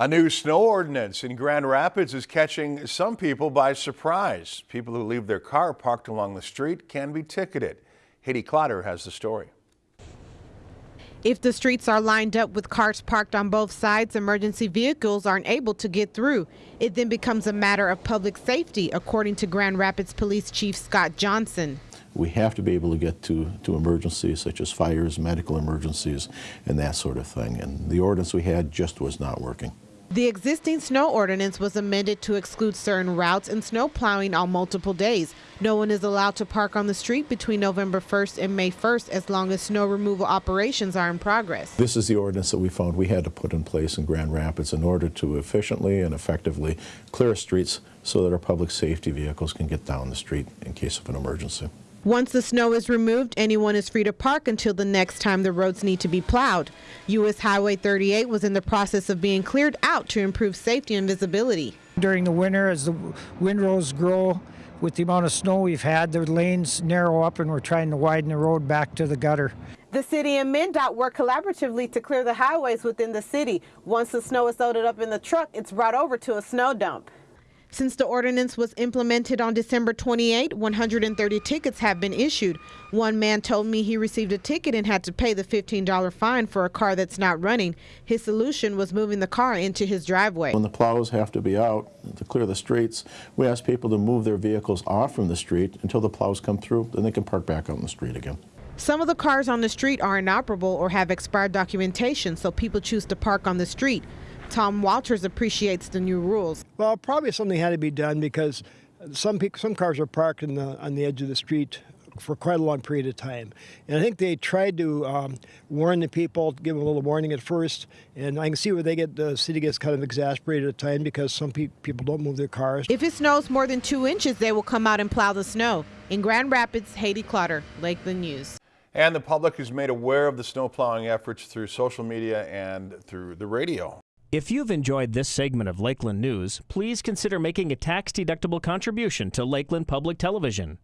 A new snow ordinance in Grand Rapids is catching some people by surprise. People who leave their car parked along the street can be ticketed. Haiti Clotter has the story. If the streets are lined up with cars parked on both sides, emergency vehicles aren't able to get through. It then becomes a matter of public safety, according to Grand Rapids Police Chief Scott Johnson. We have to be able to get to, to emergencies such as fires, medical emergencies, and that sort of thing. And the ordinance we had just was not working. The existing snow ordinance was amended to exclude certain routes and snow plowing on multiple days. No one is allowed to park on the street between November 1st and May 1st as long as snow removal operations are in progress. This is the ordinance that we found we had to put in place in Grand Rapids in order to efficiently and effectively clear streets so that our public safety vehicles can get down the street in case of an emergency. Once the snow is removed, anyone is free to park until the next time the roads need to be plowed. U.S. Highway 38 was in the process of being cleared out to improve safety and visibility. During the winter, as the windrows grow, with the amount of snow we've had, the lanes narrow up and we're trying to widen the road back to the gutter. The city and MnDOT work collaboratively to clear the highways within the city. Once the snow is loaded up in the truck, it's brought over to a snow dump. Since the ordinance was implemented on December 28, 130 tickets have been issued. One man told me he received a ticket and had to pay the $15 fine for a car that's not running. His solution was moving the car into his driveway. When the plows have to be out to clear the streets, we ask people to move their vehicles off from the street until the plows come through, then they can park back out on the street again. Some of the cars on the street are inoperable or have expired documentation, so people choose to park on the street. Tom Walters appreciates the new rules. Well, probably something had to be done because some some cars are parked in the, on the edge of the street for quite a long period of time. And I think they tried to um, warn the people, give them a little warning at first. And I can see where they get the city gets kind of exasperated at time because some pe people don't move their cars. If it snows more than two inches, they will come out and plow the snow. In Grand Rapids, Haiti Clotter, Lakeland News. And the public is made aware of the snow plowing efforts through social media and through the radio. If you've enjoyed this segment of Lakeland News, please consider making a tax-deductible contribution to Lakeland Public Television.